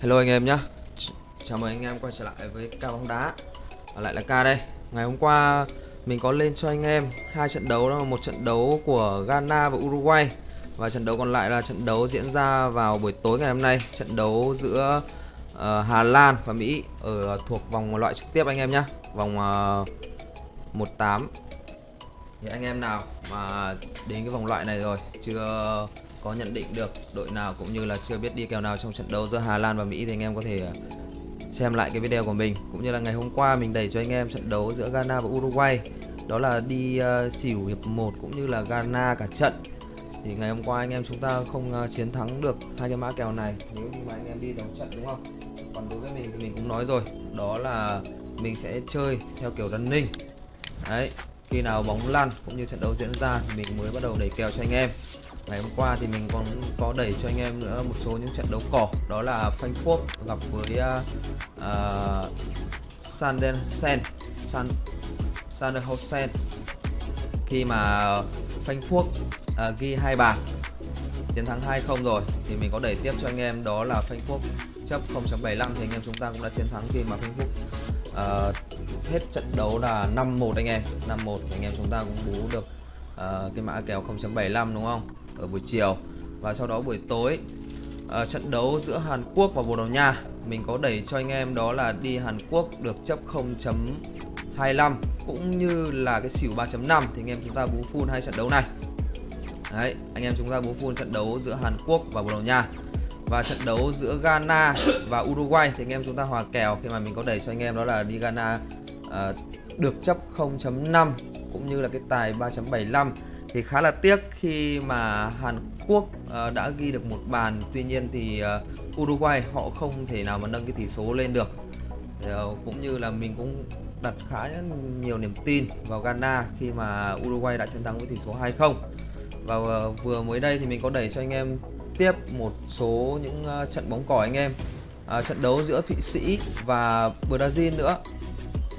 Hello anh em nhé Chào mừng anh em quay trở lại với ca bóng đá. Ở lại là ca đây. Ngày hôm qua mình có lên cho anh em hai trận đấu đó là một trận đấu của Ghana và Uruguay. Và trận đấu còn lại là trận đấu diễn ra vào buổi tối ngày hôm nay. Trận đấu giữa uh, Hà Lan và Mỹ ở thuộc vòng loại trực tiếp anh em nhé Vòng ờ, uh, 18 Thì anh em nào mà đến cái vòng loại này rồi chưa có nhận định được đội nào cũng như là chưa biết đi kèo nào trong trận đấu giữa Hà Lan và Mỹ thì anh em có thể ờ, xem lại cái video của mình. Cũng như là ngày hôm qua mình đẩy cho anh em trận đấu giữa Ghana và Uruguay. Đó là đi uh, xỉu hiệp 1 cũng như là Ghana cả trận. Thì ngày hôm qua anh em chúng ta không uh, chiến thắng được hai cái mã kèo này. Nếu như mà anh em đi đấu trận đúng không? Còn đối với mình thì mình cũng nói rồi. Đó là mình sẽ chơi theo kiểu running. Đấy khi nào bóng lăn cũng như trận đấu diễn ra thì mình mới bắt đầu đẩy kèo cho anh em ngày hôm qua thì mình còn có đẩy cho anh em nữa một số những trận đấu cỏ. Đó là Frankfurt gặp với à, à, uh, uh, Sandersen San Sanderhausen khi mà Frankfurt uh, ghi hai bàn chiến thắng 2-0 rồi thì mình có đẩy tiếp cho anh em đó là Frankfurt chấp 0.75 thì anh em chúng ta cũng đã chiến thắng khi mà Frankfurt uh, hết trận đấu là 5-1 anh em. 5-1 anh em chúng ta cũng bú được uh, cái mã kèo 0.75 đúng không? Ở buổi chiều và sau đó buổi tối uh, trận đấu giữa Hàn Quốc và Bồ Đào Nha. Mình có đẩy cho anh em đó là đi Hàn Quốc được chấp 0.25 cũng như là cái xỉu 3.5 thì anh em chúng ta bú full hai trận đấu này. Đấy, anh em chúng ta bú full trận đấu giữa Hàn Quốc và Bồ Đào Nha và trận đấu giữa Ghana và Uruguay. Thì anh em chúng ta hòa kèo khi mà mình có đẩy cho anh em đó là đi Ghana uh, được chấp 0.5 cũng như là cái tài 3.75 thì khá là tiếc khi mà Hàn Quốc uh, đã ghi được một bàn. Tuy nhiên thì uh, Uruguay họ không thể nào mà nâng cái tỷ số lên được. Thì, uh, cũng như là mình cũng đặt khá nhiều niềm tin vào Ghana khi mà Uruguay đã chiến thắng với tỷ số 2-0 và uh, vừa mới đây thì mình có đẩy cho anh em tiếp một số những uh, trận bóng cỏ anh em. Uh, trận đấu giữa Thụy Sĩ và Brazil nữa.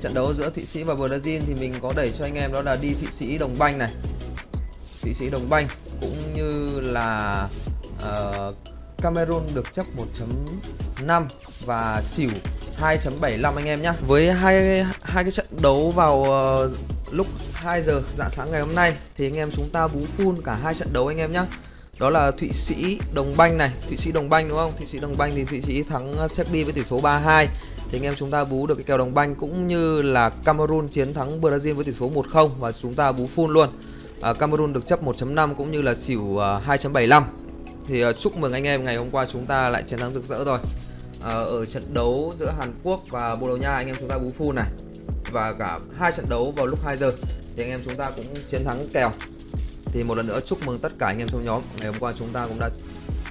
Trận đấu giữa Thụy Sĩ và Brazil thì mình có đẩy cho anh em đó là đi Thụy Sĩ đồng banh này. Thụy Sĩ đồng banh cũng như là uh, Cameroon được chấp 1.5 và xỉu 2.75 anh em nhé với hai hai cái trận đấu vào uh, lúc 2 giờ dạng sáng ngày hôm nay thì anh em chúng ta bú full cả hai trận đấu anh em nhé đó là Thụy Sĩ đồng banh này Thụy Sĩ đồng banh đúng không? Thụy Sĩ đồng banh thì Thụy Sĩ thắng ờ, Serbia với tỷ số 3-2 thì anh em chúng ta bú được cái kèo đồng banh cũng như là Cameroon chiến thắng Brazil với tỷ số 1-0 và chúng ta bú full luôn à, Cameroon được chấp 1.5 cũng như là xỉu à, 2.75 thì à, chúc mừng anh em ngày hôm qua chúng ta lại chiến thắng rực rỡ rồi. À, ở trận đấu giữa Hàn Quốc và Bồ Đào Nha anh em chúng ta bú full này. Và cả hai trận đấu vào lúc 2 giờ thì anh em chúng ta cũng chiến thắng kèo. Thì một lần nữa chúc mừng tất cả anh em trong nhóm. Ngày hôm qua chúng ta cũng đã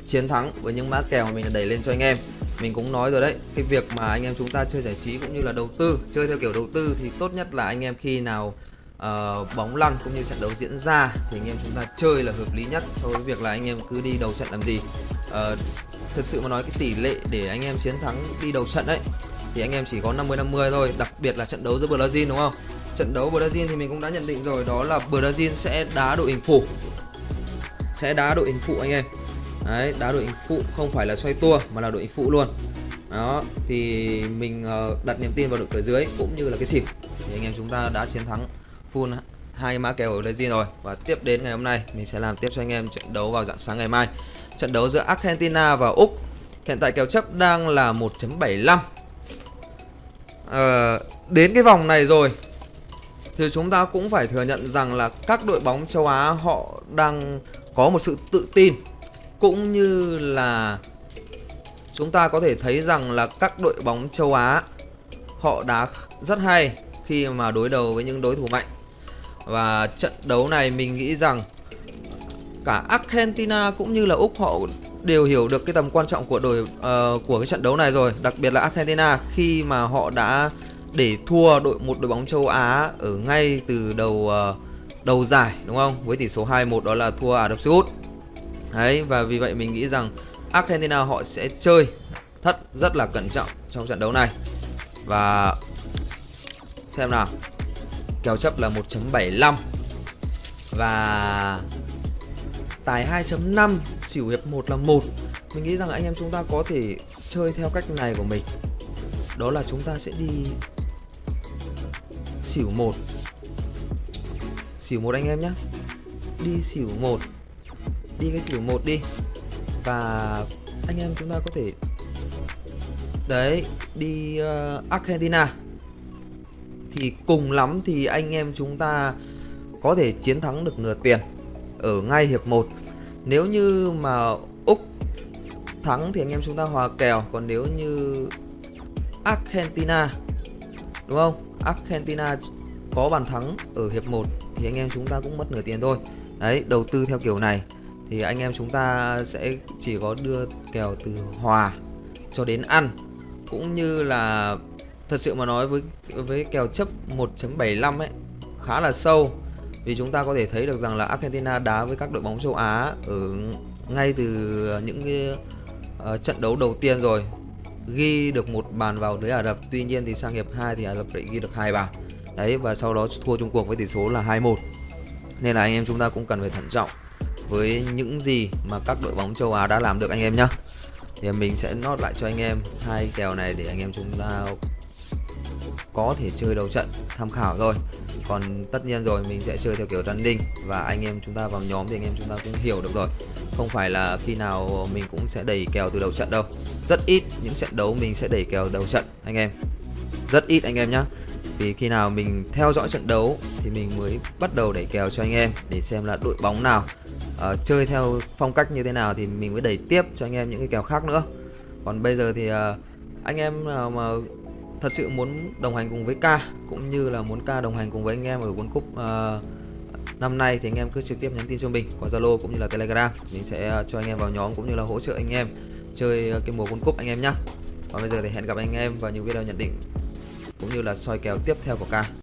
chiến thắng với những mã kèo mà mình đã đẩy lên cho anh em. Mình cũng nói rồi đấy cái việc mà anh em chúng ta chơi giải trí cũng như là đầu tư chơi theo kiểu đầu tư thì tốt nhất là anh em khi nào uh, bóng lăn cũng như trận đấu diễn ra thì anh em chúng ta chơi là hợp lý nhất so với việc là anh em cứ đi đầu trận làm gì. Ờ, uh, thật sự mà nói cái tỷ lệ để anh em chiến thắng đi đầu trận đấy thì anh em chỉ có 50 50 thôi đặc biệt là trận đấu giữa Brazil đúng không? Trận đấu Brazil thì mình cũng đã nhận định rồi đó là Brazil sẽ đá đội hình phụ. Sẽ đá đội hình phụ anh em. Đấy đá đội hình phụ không phải là xoay tua mà là đội hình phụ luôn. Đó thì mình ờ, đặt niềm tin vào đội cửa dưới cũng như là cái xỉu thì anh em chúng ta đã chiến thắng full hai mã kèo ở Brazil rồi. Và tiếp đến ngày hôm nay mình sẽ làm tiếp cho anh em trận đấu vào dạng sáng ngày mai. Trận đấu giữa Argentina và Úc. Hiện tại kèo chấp đang là 1.75 à, ờ, đến cái vòng này rồi thì chúng ta cũng phải thừa nhận rằng là các đội bóng châu Á họ đang có một sự tự tin cũng như là chúng ta có thể thấy rằng là các đội bóng châu Á họ đá rất hay khi mà đối đầu với những đối thủ mạnh và trận đấu này mình nghĩ rằng cả Argentina cũng như là Úc họ đều hiểu được cái tầm quan trọng của đội uh, của cái trận đấu này rồi, đặc biệt là Argentina khi mà họ đã để thua đội một đội bóng châu Á ở ngay từ đầu uh, đầu giải đúng không? Với tỷ số 2-1 đó là thua Ả Rập Xê Út. Đấy và vì vậy mình nghĩ rằng Argentina họ sẽ chơi thất rất là cẩn trọng trong trận đấu này. Và xem nào. Kèo chấp là 1.75 và tài 2.5 xỉu hiệp 1 là 1 mình nghĩ rằng anh em chúng ta có thể chơi theo cách này của mình. Đó là chúng ta sẽ đi xỉu 1 xỉu 1 anh em nhé. Đi xỉu 1 đi cái xỉu 1 đi. Và anh em chúng ta có thể đấy đi uh, Argentina thì cùng lắm thì anh em chúng ta có thể chiến thắng được nửa tiền ở ngay hiệp 1 nếu như mà Úc thắng thì anh em chúng ta hòa kèo. Còn nếu như Argentina, đúng không? Argentina có bàn thắng ở hiệp 1 thì anh em chúng ta cũng mất nửa tiền thôi. Đấy, đầu tư theo kiểu này thì anh em chúng ta sẽ chỉ có đưa kèo từ hòa cho đến ăn. Cũng như là thật sự mà nói với với kèo chấp 1.75 ấy khá là sâu. Vì chúng ta có thể thấy được rằng là Argentina đá với các đội bóng châu Á ở ngay từ những cái uh, trận đấu đầu tiên rồi ghi được một bàn vào lưới Ả Rập. Tuy nhiên thì sang hiệp 2 thì Ả Rập lại ghi được hai bàn. Đấy và sau đó thua chung cuộc với tỷ số là 2-1 nên là anh em chúng ta cũng cần phải thận trọng với những gì mà các đội bóng châu Á đã làm được anh em nhé thì mình sẽ nốt lại cho anh em hai kèo này để anh em chúng ta có thể chơi đầu trận tham khảo rồi còn tất nhiên rồi mình sẽ chơi theo kiểu running và anh em chúng ta vào nhóm thì anh em chúng ta cũng hiểu được rồi. Không phải là khi nào mình cũng sẽ đẩy kèo từ đầu trận đâu. Rất ít những trận đấu mình sẽ đẩy kèo đầu trận anh em. Rất ít anh em nhé vì khi nào mình theo dõi trận đấu thì mình mới bắt đầu đẩy kèo cho anh em để xem là đội bóng nào uh, chơi theo phong cách như thế nào thì mình mới đẩy tiếp cho anh em những cái kèo khác nữa. Còn bây giờ thì uh, anh em nào mà thật sự muốn đồng hành cùng với K cũng như là muốn K đồng hành cùng với anh em ở World Cup uh, năm nay thì anh em cứ trực tiếp nhắn tin cho mình qua Zalo cũng như là Telegram. Mình sẽ ờ, cho anh em vào nhóm cũng như là hỗ trợ anh em chơi ờ, cái mùa World Cup anh em nhé còn bây giờ thì hẹn gặp anh em vào những video nhận định cũng như là soi kèo tiếp theo của K